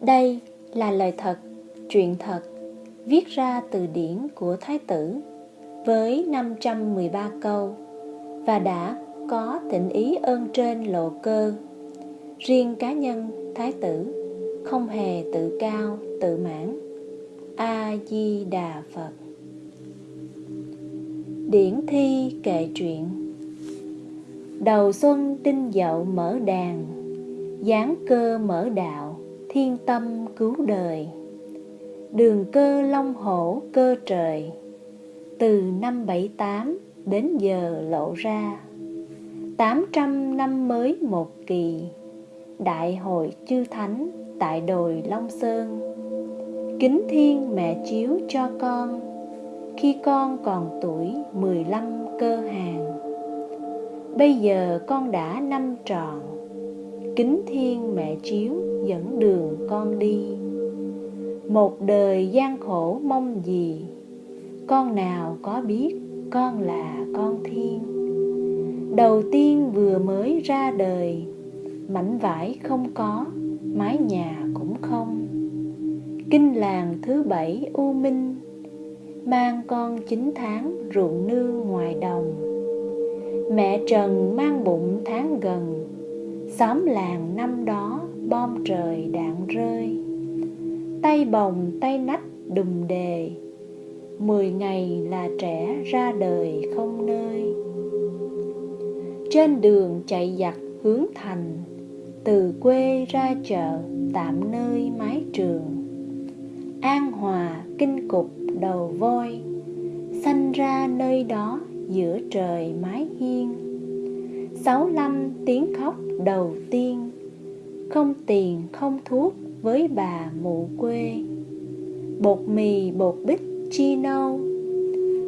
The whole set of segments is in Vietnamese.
Đây là lời thật, chuyện thật, viết ra từ điển của Thái tử với 513 câu và đã có tịnh ý ơn trên lộ cơ. Riêng cá nhân Thái tử không hề tự cao, tự mãn. A-di-đà Phật Điển thi kệ truyện Đầu xuân tinh dậu mở đàn Giáng cơ mở đạo Thiên tâm cứu đời. Đường cơ long hổ cơ trời, Từ năm bảy tám đến giờ lộ ra. Tám trăm năm mới một kỳ, Đại hội chư thánh tại đồi Long Sơn. Kính thiên mẹ chiếu cho con, Khi con còn tuổi mười lăm cơ hàng. Bây giờ con đã năm tròn Kính thiên mẹ chiếu dẫn đường con đi. Một đời gian khổ mong gì? Con nào có biết con là con thiên? Đầu tiên vừa mới ra đời, Mảnh vải không có, Mái nhà cũng không. Kinh làng thứ bảy U Minh, Mang con chín tháng ruộng nương ngoài đồng. Mẹ Trần mang bụng tháng gần, Xóm làng năm đó bom trời đạn rơi. Tay bồng, tay nách đùm đề. Mười ngày là trẻ ra đời không nơi. Trên đường chạy giặc hướng thành, Từ quê ra chợ tạm nơi mái trường. An hòa kinh cục đầu voi, Sanh ra nơi đó giữa trời mái hiên. Sáu năm tiếng khóc đầu tiên không tiền, không thuốc với bà mụ quê. Bột mì, bột bích chi nâu.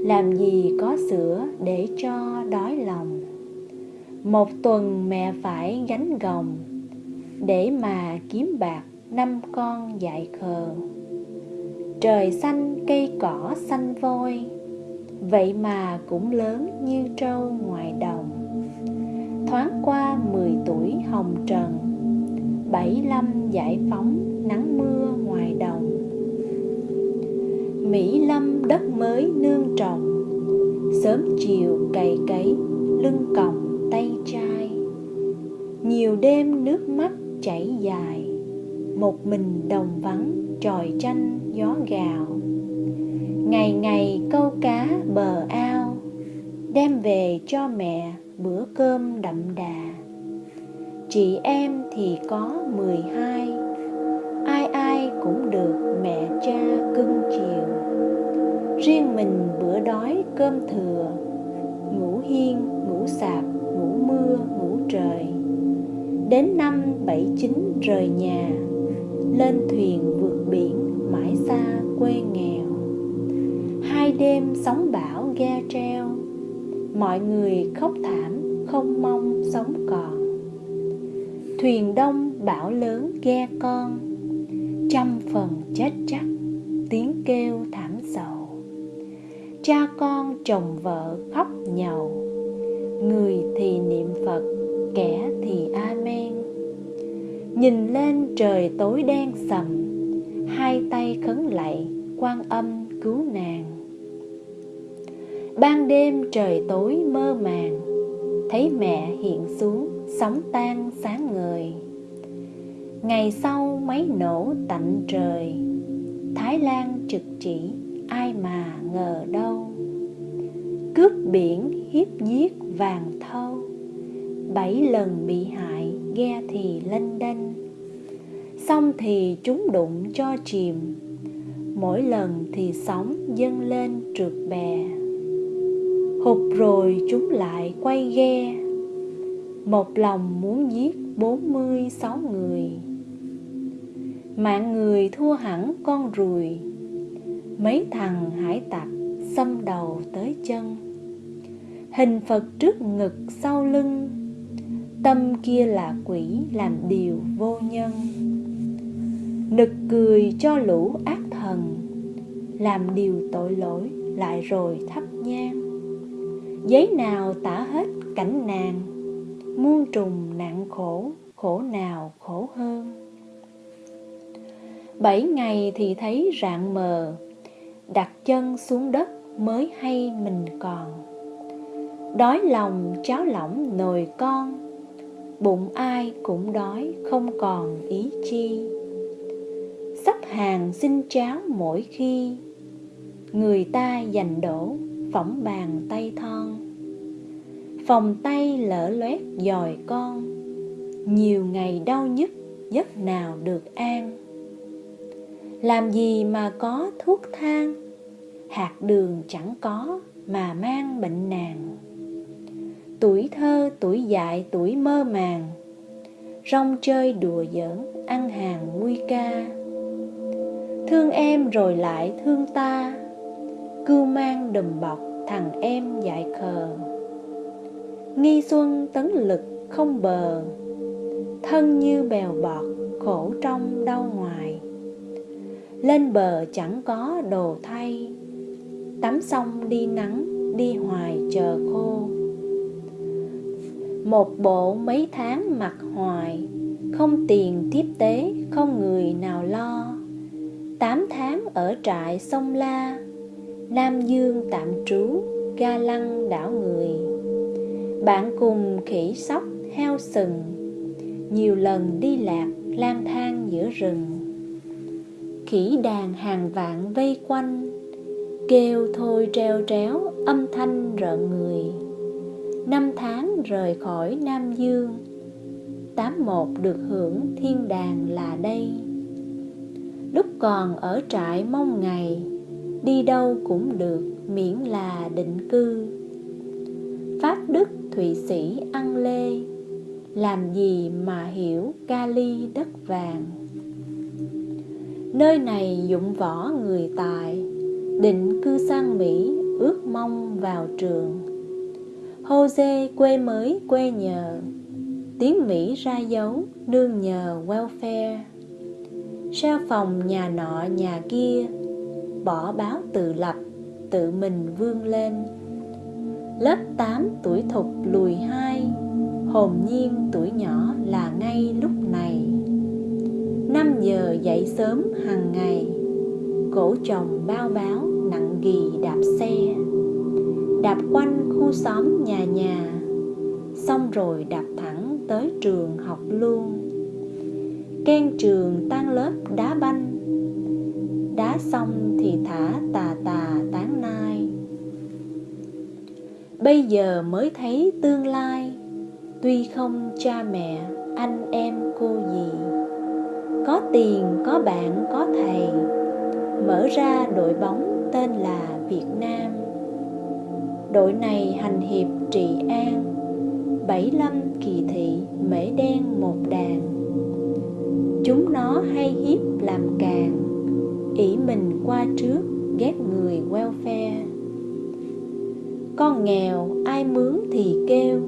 Làm gì có sữa để cho đói lòng. Một tuần mẹ phải gánh gồng, Để mà kiếm bạc năm con dạy khờ. Trời xanh, cây cỏ xanh vôi, Vậy mà cũng lớn như trâu ngoài đồng. Thoáng qua mười tuổi hồng trần Bảy lâm giải phóng nắng mưa ngoài đồng. Mỹ lâm đất mới nương trồng, Sớm chiều cày cấy lưng còng tay trai. Nhiều đêm nước mắt chảy dài, Một mình đồng vắng tròi tranh gió gào. Ngày ngày câu cá bờ ao, Đem về cho mẹ bữa cơm đậm đà. Chị em thì có mười hai. Ai ai cũng được mẹ cha cưng chiều. Riêng mình bữa đói cơm thừa Ngủ hiên, ngủ sạp, ngủ mưa, ngủ trời. Đến năm bảy chín rời nhà Lên thuyền vượt biển mãi xa quê nghèo. Hai đêm sóng bão ghe treo Mọi người khóc thảm không mong sống còn. Thuyền đông bão lớn ghe con Trăm phần chết chắc tiếng kêu thảm sầu. Cha con chồng vợ khóc nhầu Người thì niệm Phật, kẻ thì Amen. Nhìn lên trời tối đen sầm Hai tay khấn lạy quan âm cứu nàng. Ban đêm trời tối mơ màng Thấy mẹ hiện xuống sóng tan sáng ngời Ngày sau máy nổ tạnh trời, Thái Lan trực chỉ ai mà ngờ đâu. Cướp biển hiếp giết vàng thâu, Bảy lần bị hại ghe thì lênh đênh. Xong thì chúng đụng cho chìm, Mỗi lần thì sóng dâng lên trượt bè. Hụt rồi chúng lại quay ghe một lòng muốn giết bốn mươi sáu người. Mạng người thua hẳn con ruồi. Mấy thằng hải tặc xâm đầu tới chân. Hình Phật trước ngực sau lưng. Tâm kia là quỷ làm điều vô nhân. Nực cười cho lũ ác thần. Làm điều tội lỗi lại rồi thắp nhang. Giấy nào tả hết cảnh nàng? Muôn trùng nặng khổ Khổ nào khổ hơn? Bảy ngày thì thấy rạng mờ, Đặt chân xuống đất mới hay mình còn. Đói lòng cháo lỏng nồi con, Bụng ai cũng đói không còn ý chi. Sắp hàng xin cháo mỗi khi, Người ta dành đổ phỏng bàn tay thon. Phòng tay lỡ loét dòi con. Nhiều ngày đau nhức giấc nào được an. Làm gì mà có thuốc thang? Hạt đường chẳng có mà mang bệnh nàng. Tuổi thơ, tuổi dại, tuổi mơ màng. Rong chơi đùa giỡn, ăn hàng vui ca. Thương em rồi lại thương ta. Cưu mang đùm bọc thằng em dại khờ. Nghi xuân tấn lực không bờ, Thân như bèo bọt khổ trong đau ngoài. Lên bờ chẳng có đồ thay, Tắm xong đi nắng, đi hoài chờ khô. Một bộ mấy tháng mặc hoài, Không tiền tiếp tế, không người nào lo. Tám tháng ở trại sông La, Nam Dương tạm trú, ga lăng đảo người. Bạn cùng khỉ sóc heo sừng, Nhiều lần đi lạc lang thang giữa rừng. Khỉ đàn hàng vạn vây quanh, Kêu thôi treo tréo âm thanh rợn người. Năm tháng rời khỏi Nam Dương, Tám một được hưởng thiên đàng là đây. Lúc còn ở trại mong ngày, Đi đâu cũng được miễn là định cư. Pháp Đức Thụy Sĩ ăn lê. Làm gì mà hiểu kali đất vàng? Nơi này dụng võ người tài, Định cư sang Mỹ ước mong vào trường. Jose quê mới quê nhờ, Tiếng Mỹ ra dấu nương nhờ welfare. Sao phòng nhà nọ nhà kia, Bỏ báo tự lập, Tự mình vươn lên. Lớp 8 tuổi thục lùi hai, Hồn nhiên tuổi nhỏ là ngay lúc này. 5 giờ dậy sớm hàng ngày, Cổ chồng bao báo nặng ghi đạp xe. Đạp quanh khu xóm nhà nhà, Xong rồi đạp thẳng tới trường học luôn. Ken trường tan lớp đá banh, Đá xong thì thả tà tà tán nai. Bây giờ mới thấy tương lai. Tuy không cha mẹ, anh em cô gì Có tiền, có bạn, có thầy. Mở ra đội bóng tên là Việt Nam. Đội này hành hiệp trị an Bảy lâm kỳ thị mễ đen một đàn. Chúng nó hay hiếp làm càng ỷ mình qua trước ghét người welfare con nghèo, ai mướn thì kêu.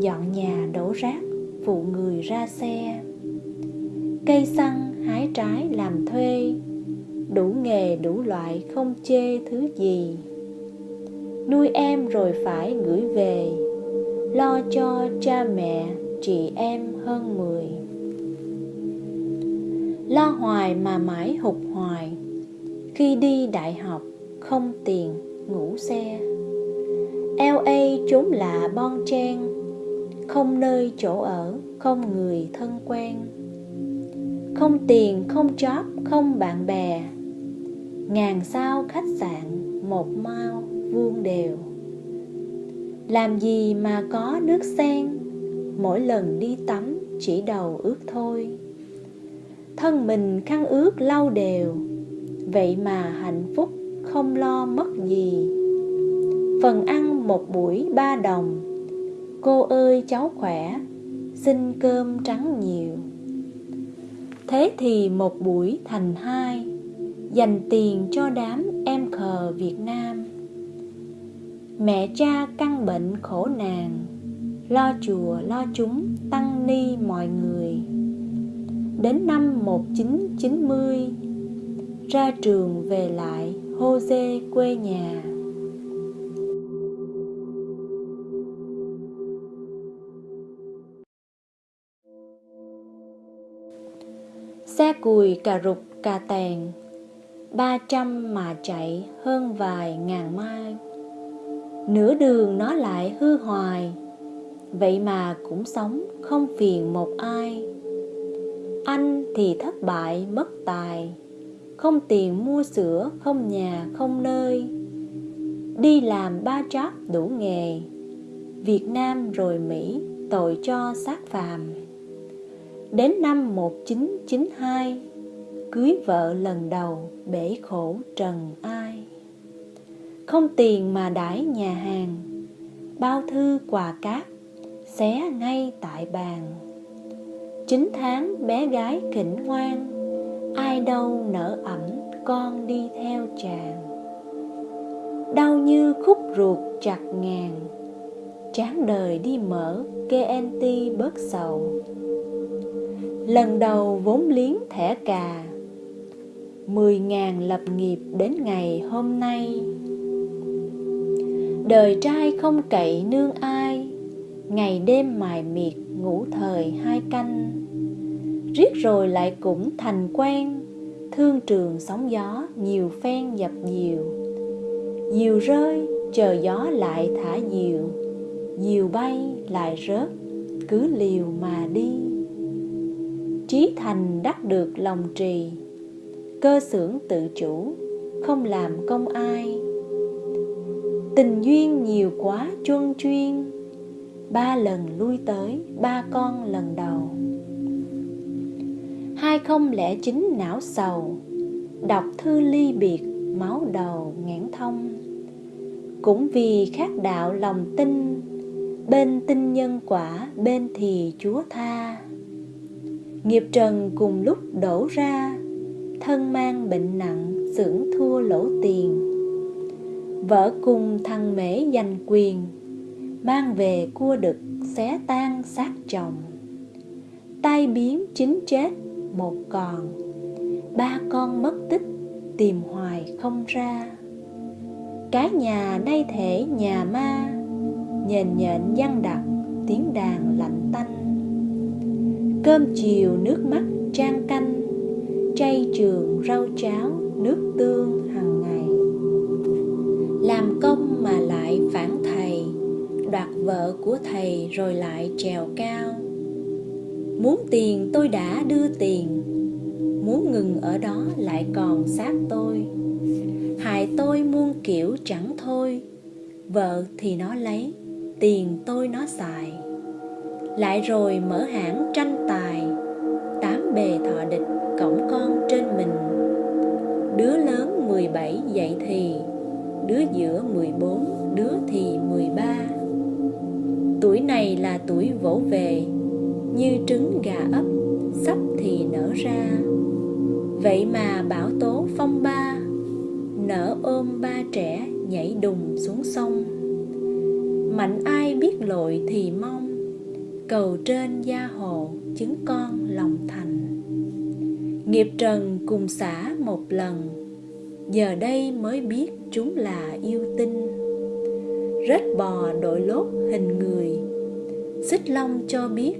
Dọn nhà đổ rác, phụ người ra xe. Cây xăng, hái trái làm thuê. Đủ nghề, đủ loại, không chê thứ gì. Nuôi em rồi phải gửi về. Lo cho cha mẹ, chị em hơn mười. Lo hoài mà mãi hụt hoài. Khi đi đại học, không tiền, ngủ xe. LA chốn lạ bon chen không nơi chỗ ở, không người thân quen. Không tiền, không job, không bạn bè. Ngàn sao khách sạn, một mao vuông đều. Làm gì mà có nước sen? Mỗi lần đi tắm, chỉ đầu ướt thôi. Thân mình khăn ướt lau đều. Vậy mà hạnh phúc không lo mất gì. Phần ăn một buổi ba đồng. Cô ơi, cháu khỏe. Xin cơm trắng nhiều. Thế thì một buổi thành hai. Dành tiền cho đám em khờ việt nam. Mẹ cha căn bệnh khổ nàng lo chùa, lo chúng, tăng ni mọi người. Đến năm 1990 Ra trường về lại Jose quê nhà. Xe cùi cà rục cà tèn, ba trăm mà chạy hơn vài ngàn mai. Nửa đường nó lại hư hoài, vậy mà cũng sống không phiền một ai. Anh thì thất bại mất tài, không tiền mua sữa, không nhà, không nơi. Đi làm ba job đủ nghề, Việt Nam rồi Mỹ tội cho xác phàm. Đến năm 1992 Cưới vợ lần đầu bể khổ trần ai. Không tiền mà đãi nhà hàng, Bao thư quà cáp Xé ngay tại bàn. Chín tháng bé gái khỉnh ngoan, Ai đâu nở ẩm con đi theo chàng. Đau như khúc ruột chặt ngàn, Chán đời đi mở KNT bớt sầu. Lần đầu vốn liếng thẻ cà. Mười ngàn lập nghiệp đến ngày hôm nay. Đời trai không cậy nương ai, Ngày đêm mài miệt ngủ thời hai canh. Riết rồi lại cũng thành quen, Thương trường sóng gió nhiều phen dập dìu. Diều rơi, chờ gió lại thả diều Diều bay lại rớt, cứ liều mà đi. Trí thành đắc được lòng trì. Cơ xưởng tự chủ, không làm công ai. Tình duyên nhiều quá chuân chuyên, Ba lần lui tới, ba con lần đầu. Hai không lẽ chính não sầu, Đọc thư ly biệt, máu đầu ngãn thông. Cũng vì khác đạo lòng tin, Bên tin nhân quả, bên thì Chúa tha. Nghiệp trần cùng lúc đổ ra, Thân mang bệnh nặng xưởng thua lỗ tiền. Vợ cùng thằng mễ giành quyền, Mang về cua đực xé tan xác chồng. Tai biến chính chết một còn, Ba con mất tích tìm hoài không ra. Cái nhà nay thể nhà ma, nhền nhện văng đặc tiếng đàn lạnh tanh. Cơm chiều nước mắt trang canh, Chay trường rau cháo nước tương hàng ngày. Làm công mà lại phản thầy, Đoạt vợ của thầy rồi lại trèo cao. Muốn tiền tôi đã đưa tiền, Muốn ngừng ở đó lại còn sát tôi. Hại tôi muôn kiểu chẳng thôi, Vợ thì nó lấy, Tiền tôi nó xài. Lại rồi mở hãng tranh tài. Tám bề thọ địch cổng con trên mình. Đứa lớn 17 dậy thì Đứa giữa 14, đứa thì 13 Tuổi này là tuổi vỗ về như trứng gà ấp sắp thì nở ra. Vậy mà bão tố phong ba nở ôm ba trẻ nhảy đùng xuống sông. Mạnh ai biết lội thì mong cầu trên gia hộ chứng con lòng thành. Nghiệp trần cùng xả một lần, giờ đây mới biết chúng là yêu tinh. Rết bò đội lốt hình người, xích long cho biết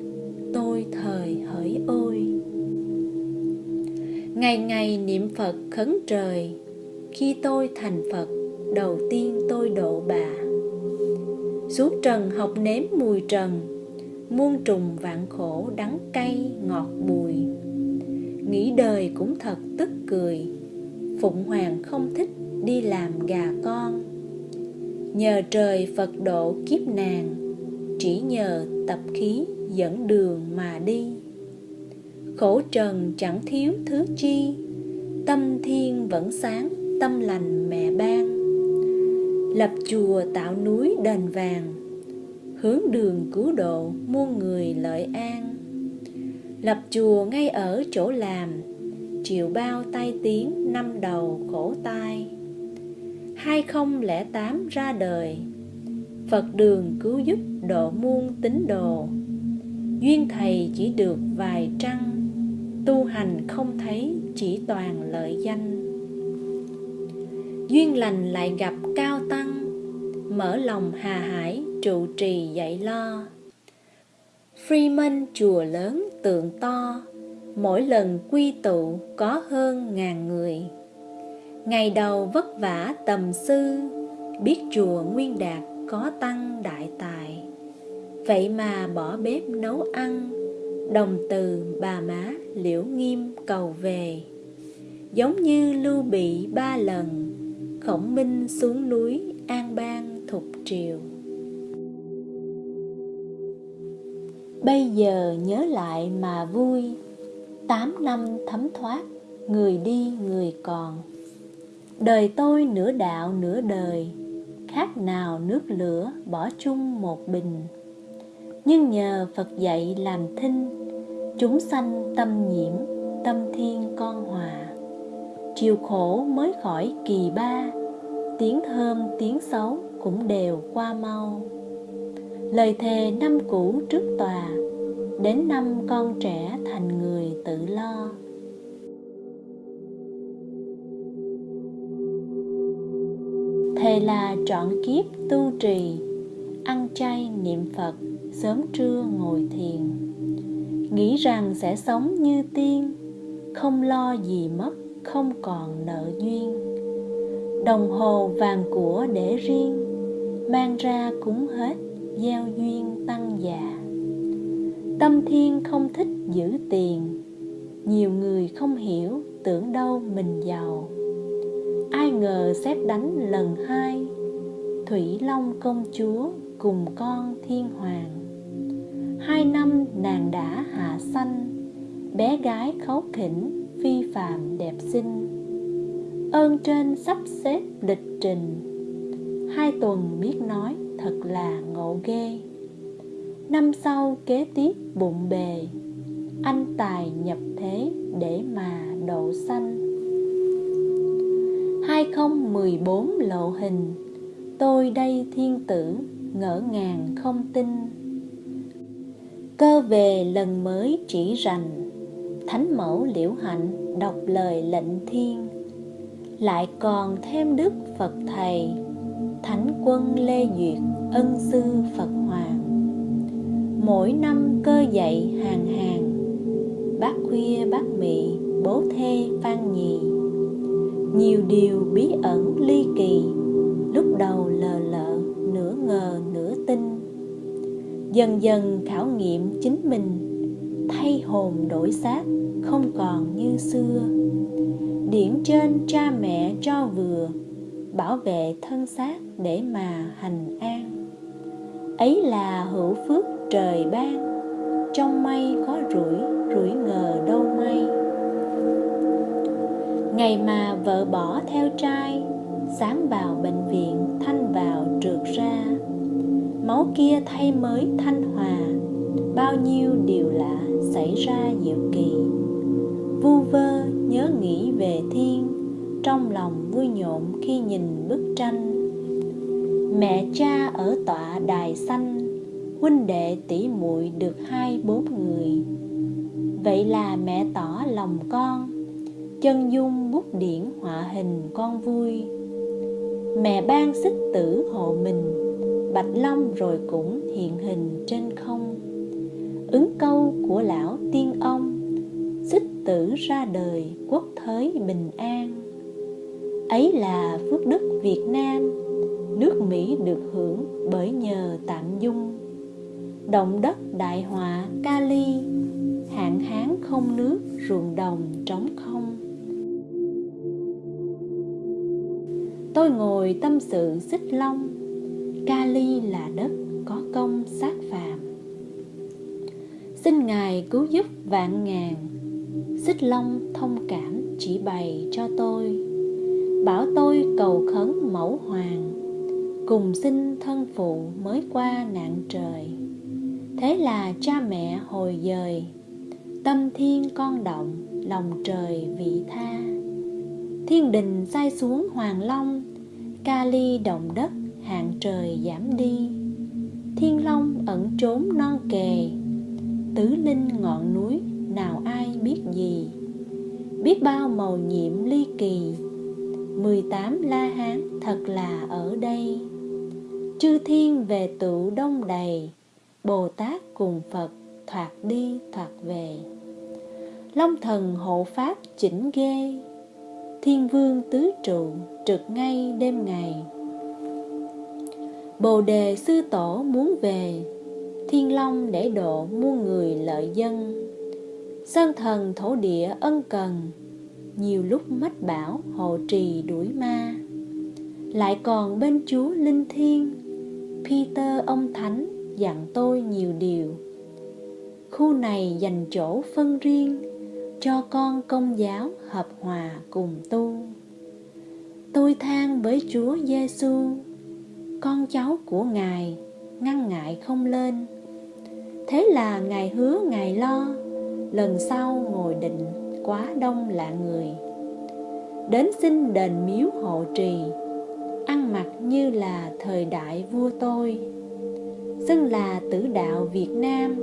tôi thời hỡi ôi. Ngày ngày niệm phật khấn trời, khi tôi thành phật, đầu tiên tôi độ bà. Xuống trần học nếm mùi trần muôn trùng vạn khổ đắng cay ngọt bùi. Nghĩ đời cũng thật tức cười, phụng hoàng không thích đi làm gà con. Nhờ trời phật độ kiếp nàng, chỉ nhờ tập khí dẫn đường mà đi. Khổ trần chẳng thiếu thứ chi, tâm thiên vẫn sáng, tâm lành mẹ ban. Lập chùa tạo núi đền vàng hướng đường cứu độ muôn người lợi an. Lập chùa ngay ở chỗ làm chịu bao tay tiếng năm đầu khổ tai. Hai không lẻ tám ra đời, phật đường cứu giúp độ muôn tín đồ. Duyên thầy chỉ được vài trăng, tu hành không thấy chỉ toàn lợi danh. Duyên lành lại gặp cao tăng, mở lòng hà hải trụ trì dạy lo freeman chùa lớn tượng to mỗi lần quy tụ có hơn ngàn người. Ngày đầu vất vả tầm sư, biết chùa Nguyên Đạt có tăng đại tài. Vậy mà bỏ bếp nấu ăn, đồng từ bà má liễu nghiêm cầu về. Giống như lưu bị ba lần, khổng minh xuống núi an bang thục triều. Bây giờ nhớ lại mà vui. Tám năm thấm thoát, Người đi, người còn. Đời tôi nửa đạo, nửa đời, Khác nào nước lửa bỏ chung một bình. Nhưng nhờ Phật dạy làm thinh, Chúng sanh tâm nhiễm, Tâm thiên con hòa. Chiều khổ mới khỏi kỳ ba, Tiếng thơm tiếng xấu cũng đều qua mau lời thề năm cũ trước tòa, đến năm con trẻ thành người tự lo. Thề là trọn kiếp tu trì, ăn chay niệm phật, sớm trưa ngồi thiền. Nghĩ rằng sẽ sống như tiên, không lo gì mất, không còn nợ duyên. Đồng hồ vàng của để riêng, mang ra cúng hết gieo duyên tăng già tâm thiên không thích giữ tiền, nhiều người không hiểu tưởng đâu mình giàu. Ai ngờ xếp đánh lần hai, thủy long công chúa cùng con thiên hoàng. Hai năm nàng đã hạ sanh, bé gái khấu khỉnh, phi phàm đẹp xinh. Ơn trên sắp xếp lịch trình. Hai tuần biết nói thật là ngộ ghê. Năm sau kế tiếp bụng bề, anh tài nhập thế để mà độ sanh 2014 lộ hình, Tôi đây thiên tử, ngỡ ngàng không tin. Cơ về lần mới chỉ rành, Thánh mẫu liễu hạnh đọc lời lệnh thiên. Lại còn thêm đức Phật Thầy, Thánh quân Lê Duyệt ân sư Phật Hoàng. Mỗi năm cơ dạy hàng hàng, Bác khuya bác mị bố thê phan nhì. Nhiều điều bí ẩn ly kỳ, Lúc đầu lờ lợ nửa ngờ nửa tin. Dần dần khảo nghiệm chính mình, Thay hồn đổi xác không còn như xưa. Điển trên cha mẹ cho vừa, bảo vệ thân xác để mà hành an ấy là hữu phước trời ban, trong mây có rủi rủi ngờ đâu may. Ngày mà vợ bỏ theo trai, sáng vào bệnh viện, thanh vào trượt ra. Máu kia thay mới thanh hòa, bao nhiêu điều lạ xảy ra diệu kỳ. Vu vơ nhớ nghĩ về thiên, trong lòng vui nhộn khi nhìn bức tranh mẹ cha ở tọa đài xanh, huynh đệ tỷ muội được hai bốn người. Vậy là mẹ tỏ lòng con, chân dung bút điển họa hình con vui. Mẹ ban xích tử hộ mình, bạch long rồi cũng hiện hình trên không. Ứng câu của lão tiên ông, xích tử ra đời quốc thới bình an. Ấy là phước đức Việt Nam nước Mỹ được hưởng bởi nhờ tạm dung. Động đất đại họa Kali, hạn hán không nước, ruộng đồng trống không. Tôi ngồi tâm sự xích long, Kali là đất có công sát phạm xin ngài cứu giúp vạn ngàn, xích long thông cảm chỉ bày cho tôi, bảo tôi cầu khấn mẫu hoàng cùng xin thân phụ mới qua nạn trời. Thế là cha mẹ hồi dời, tâm thiên con động, lòng trời vị tha. Thiên đình sai xuống hoàng long, ca ly động đất, hạng trời giảm đi. Thiên long ẩn trốn non kề, tứ linh ngọn núi, nào ai biết gì? Biết bao màu nhiệm ly kỳ 18 La Hán thật là ở đây. Chư thiên về tụ đông đầy, Bồ Tát cùng Phật thoạt đi thoạt về. Long thần hộ pháp chỉnh ghê, Thiên vương tứ trụ trực ngay đêm ngày. Bồ đề sư tổ muốn về, Thiên long để độ muôn người lợi dân. Sơn thần thổ địa ân cần, Nhiều lúc mách bảo hộ trì đuổi ma. Lại còn bên chúa linh thiên Peter ông thánh dặn tôi nhiều điều Khu này dành chỗ phân riêng Cho con công giáo hợp hòa cùng tu Tôi than với Chúa Giêsu, con cháu của Ngài ngăn ngại không lên. Thế là Ngài hứa Ngài lo, lần sau ngồi định quá đông lạ người. Đến xin đền miếu hộ trì, mặt như là thời đại vua tôi. Xưng là tử đạo Việt Nam,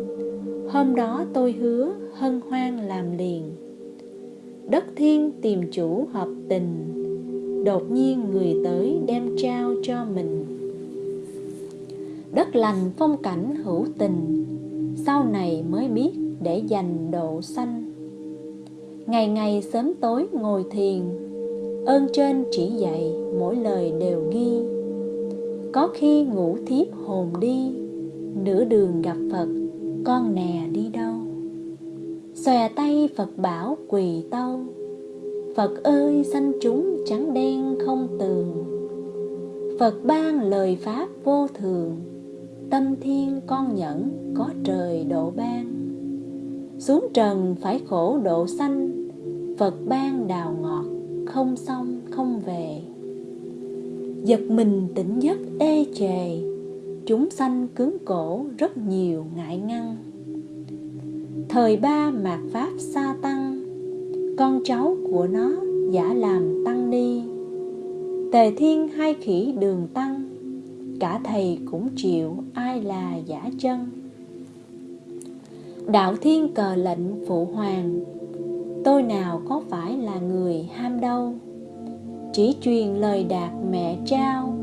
hôm đó tôi hứa hân hoan làm liền. Đất thiên tìm chủ hợp tình, đột nhiên người tới đem trao cho mình đất lành phong cảnh hữu tình sau này mới biết để dành độ xanh ngày ngày sớm tối ngồi thiền ơn trên chỉ dạy, mỗi lời đều ghi. Có khi ngủ thiếp hồn đi, nửa đường gặp phật, con nè đi đâu? Xòe tay phật bảo quỳ tâu, phật ơi, sanh chúng trắng đen không tường. Phật ban lời pháp vô thường, tâm thiên con nhẫn có trời độ ban. Xuống trần phải khổ độ sanh, phật ban đào ngọt không xong, không về. Giật mình tỉnh giấc ê chề, chúng sanh cứng cổ rất nhiều ngại ngăn. Thời ba mạt pháp sa tăng, con cháu của nó giả làm tăng ni. Tề thiên hai khỉ đường tăng, cả thầy cũng chịu, ai là giả chân. Đạo thiên cờ lệnh phụ hoàng tôi nào có phải là người ham đâu? Chỉ truyền lời đạt mẹ trao,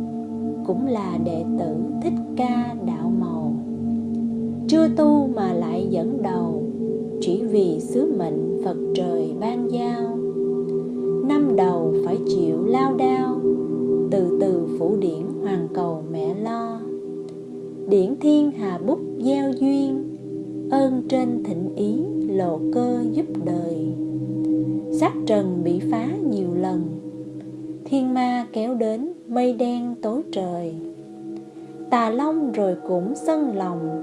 cũng là đệ tử thích ca đạo màu. Chưa tu mà lại dẫn đầu, chỉ vì sứ mệnh phật trời ban giao. Năm đầu phải chịu lao đao, từ từ phủ điển hoàng cầu mẹ lo. Điển thiên hà bút gieo duyên, ơn trên thịnh ý lộ cơ giúp đời sắc trần bị phá nhiều lần. Thiên ma kéo đến mây đen tối trời. Tà long rồi cũng sân lòng.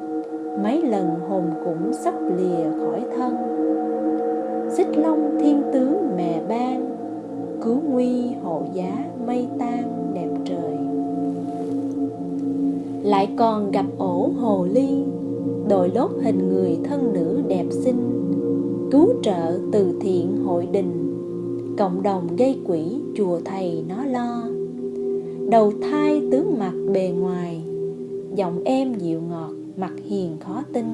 Mấy lần hồn cũng sắp lìa khỏi thân. Xích long thiên tướng mẹ ban, cứu nguy hộ giá mây tan đẹp trời. Lại còn gặp ổ hồ ly, đội lốt hình người thân nữ đẹp xinh cứu trợ từ thiện hội đình. Cộng đồng gây quỹ chùa thầy nó lo. Đầu thai tướng mặt bề ngoài, giọng em dịu ngọt, mặt hiền khó tin.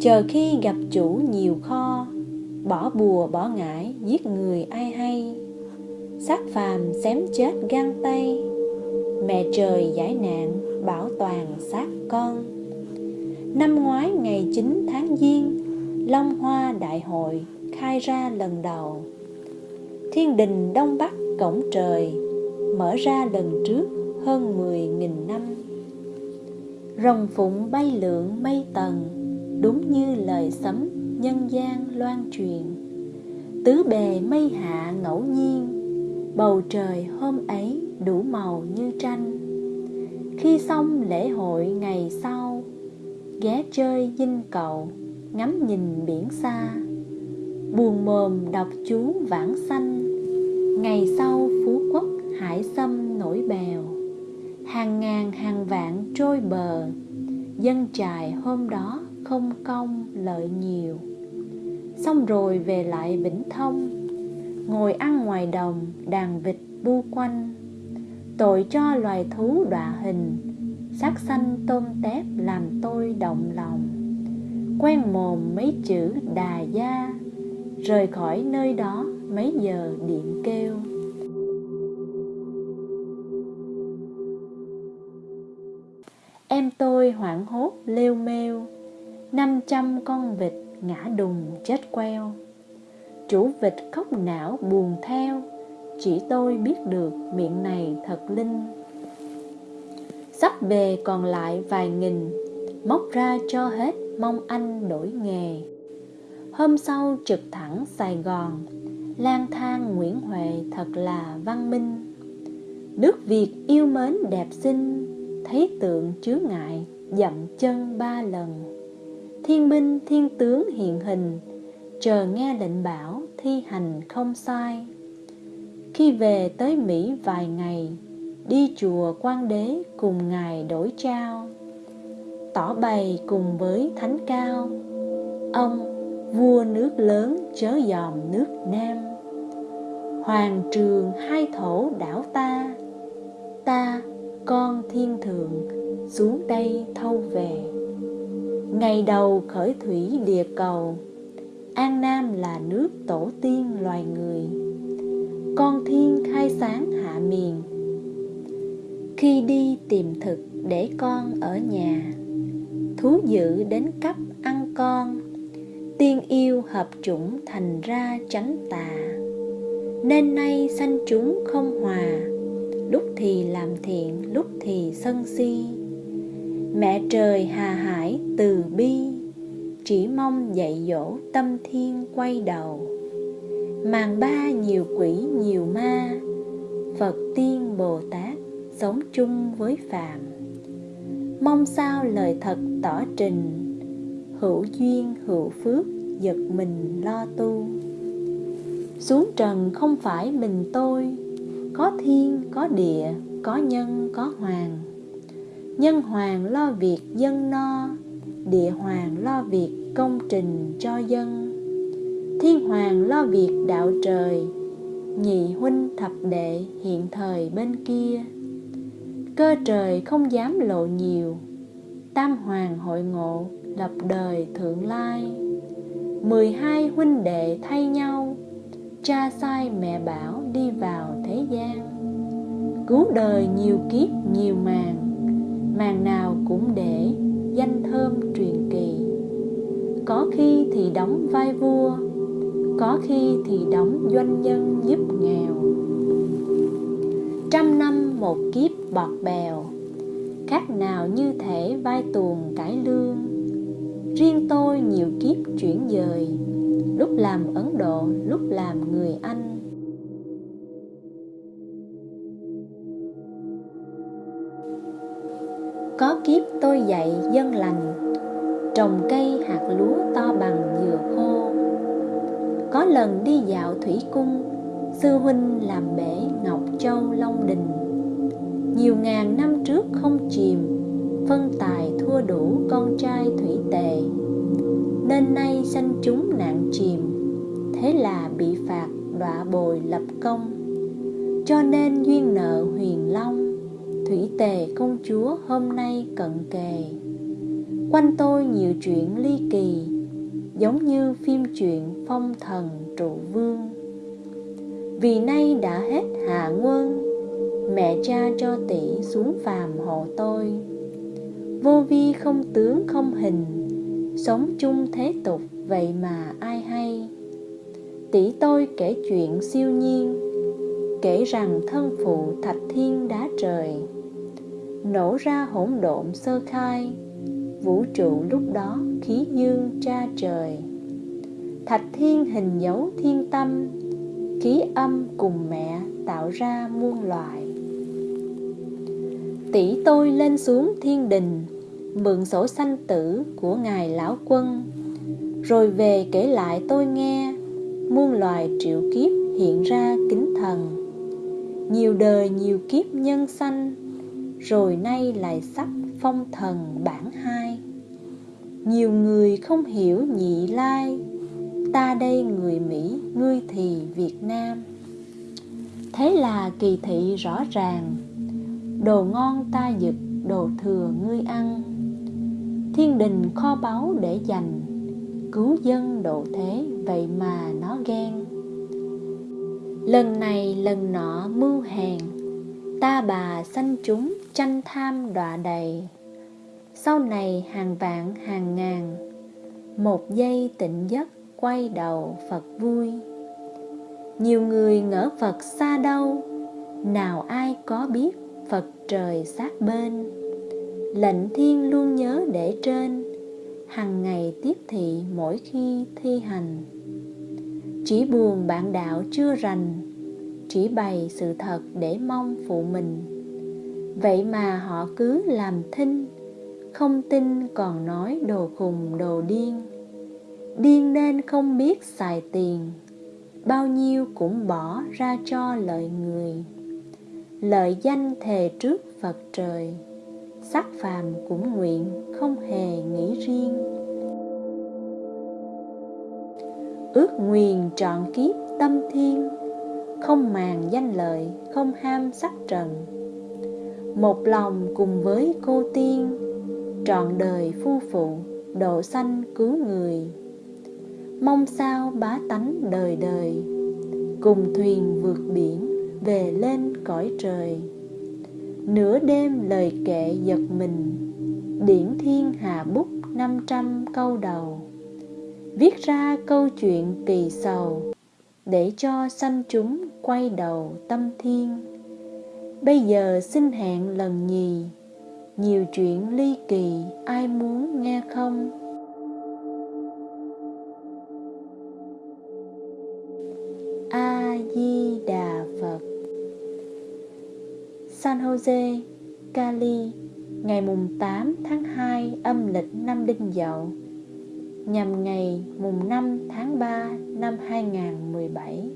Chờ khi gặp chủ nhiều kho, bỏ bùa bỏ ngải, giết người ai hay. Xác phàm xém chết gan tay, mẹ trời giải nạn bảo toàn xác con. Năm ngoái ngày 9 tháng giêng long hoa đại hội khai ra lần đầu. Thiên đình đông bắc cổng trời mở ra lần trước hơn 10.000 năm. Rồng phụng bay lượn mây tầng, đúng như lời sấm nhân gian loan truyền. Tứ bề mây hạ ngẫu nhiên, bầu trời hôm ấy đủ màu như tranh. Khi xong lễ hội ngày sau, ghé chơi dinh cậu ngắm nhìn biển xa. Buồn mồm đọc chú vãng sanh ngày sau phú quốc hải sâm nổi bèo. Hàng ngàn hàng vạn trôi bờ. Dân trài hôm đó không công lợi nhiều. Xong rồi về lại vĩnh thông. Ngồi ăn ngoài đồng, đàn vịt bu quanh. Tội cho loài thú đọa hình. Sắc xanh tôm tép làm tôi động lòng quen mồm mấy chữ đà gia, rời khỏi nơi đó mấy giờ điện kêu. Em tôi hoảng hốt lêu mêu, năm trăm con vịt ngã đùng chết queo. Chủ vịt khóc não buồn theo, Chỉ tôi biết được miệng này thật linh. Sắp về còn lại vài nghìn, Móc ra cho hết mong anh đổi nghề. Hôm sau trực thẳng Sài Gòn, lang thang Nguyễn Huệ thật là văn minh. Nước Việt yêu mến đẹp xinh, Thấy tượng chứa ngại dậm chân ba lần. Thiên binh, thiên tướng hiện hình, Chờ nghe lệnh bảo thi hành không sai. Khi về tới Mỹ vài ngày, Đi chùa quan đế cùng ngài đổi trao. Tỏ bày cùng với thánh cao. Ông, vua nước lớn chớ dòm nước Nam. Hoàng trường hai thổ đảo ta. Ta, con thiên thượng, xuống đây thâu về. Ngày đầu khởi thủy địa cầu. An Nam là nước tổ tiên loài người. Con thiên khai sáng hạ miền. Khi đi tìm thực để con ở nhà. Thú dữ đến cấp ăn con. Tiên yêu hợp chủng thành ra tránh tà. Nên nay sanh chúng không hòa. Lúc thì làm thiện, lúc thì sân si. Mẹ trời hà hải từ bi Chỉ mong dạy dỗ tâm thiên quay đầu. Màn ba nhiều quỷ nhiều ma Phật tiên Bồ Tát sống chung với Phạm Mong sao lời thật tỏ trình Hữu duyên hữu phước giật mình lo tu. Xuống trần không phải mình tôi Có thiên, có địa, có nhân, có hoàng. Nhân hoàng lo việc dân no Địa hoàng lo việc công trình cho dân. Thiên hoàng lo việc đạo trời Nhị huynh thập đệ hiện thời bên kia. Cơ trời không dám lộ nhiều, Tam hoàng hội ngộ lập đời thượng lai. Mười hai huynh đệ thay nhau, Cha sai mẹ bảo đi vào thế gian. Cứu đời nhiều kiếp nhiều màn Màn nào cũng để danh thơm truyền kỳ. Có khi thì đóng vai vua, Có khi thì đóng doanh nhân giúp nghèo một kiếp bọt bèo. Khác nào như thể vai tuồng cải lương. Riêng tôi nhiều kiếp chuyển dời Lúc làm Ấn Độ, lúc làm người Anh. Có kiếp tôi dạy dân lành Trồng cây hạt lúa to bằng dừa khô. Có lần đi dạo thủy cung Sư huynh làm bể Ngọc Châu Long Đình. Nhiều ngàn năm trước không chìm Phân tài thua đủ con trai thủy tề. Nên nay sanh chúng nạn chìm, Thế là bị phạt đọa bồi lập công. Cho nên duyên nợ huyền long, Thủy tề công chúa hôm nay cận kề. Quanh tôi nhiều chuyện ly kỳ, Giống như phim chuyện phong thần trụ vương. Vì nay đã hết hạ nguồn Mẹ cha cho tỷ xuống phàm hộ tôi. Vô vi không tướng không hình, Sống chung thế tục, vậy mà ai hay. Tỷ tôi kể chuyện siêu nhiên, Kể rằng thân phụ thạch thiên đá trời. Nổ ra hỗn độn sơ khai, Vũ trụ lúc đó khí dương tra trời. Thạch thiên hình dấu thiên tâm, Khí âm cùng mẹ tạo ra muôn loài tỷ tôi lên xuống thiên đình, mượn sổ sanh tử của ngài lão quân. Rồi về kể lại tôi nghe, muôn loài triệu kiếp hiện ra kính thần. Nhiều đời nhiều kiếp nhân sanh, rồi nay lại sắp phong thần bản hai. Nhiều người không hiểu nhị lai, ta đây người mỹ, ngươi thì việt nam. Thế là kỳ thị rõ ràng Đồ ngon ta giựt đồ thừa ngươi ăn. Thiên đình kho báu để dành Cứu dân độ thế, vậy mà nó ghen. Lần này lần nọ mưu hèn Ta bà sanh chúng tranh tham đọa đầy. Sau này hàng vạn hàng ngàn một giây tịnh giấc quay đầu Phật vui. Nhiều người ngỡ Phật xa đâu nào ai có biết Phật trời sát bên. Lệnh thiên luôn nhớ để trên. Hằng ngày tiếp thị mỗi khi thi hành. Chỉ buồn bạn đạo chưa rành, chỉ bày sự thật để mong phụ mình. Vậy mà họ cứ làm thinh, không tin còn nói đồ khùng đồ điên. Điên nên không biết xài tiền, bao nhiêu cũng bỏ ra cho lợi người lợi danh thề trước phật trời, sắc phàm cũng nguyện không hề nghĩ riêng. Ước nguyền trọn kiếp tâm thiên, không màng danh lợi, không ham sắc trần. Một lòng cùng với cô tiên, trọn đời phu phụ, độ sanh cứu người. Mong sao bá tánh đời đời, cùng thuyền vượt biển về lên cõi trời. Nửa đêm lời kệ giật mình, điển thiên hà bút năm trăm câu đầu. Viết ra câu chuyện kỳ sầu, để cho sanh chúng quay đầu tâm thiên. Bây giờ xin hẹn lần nhì, nhiều chuyện ly kỳ ai muốn nghe không? San jose, cali, ngày mùng 8 tháng 2 âm lịch năm đinh dậu, nhằm ngày mùng 5 tháng 3 năm 2017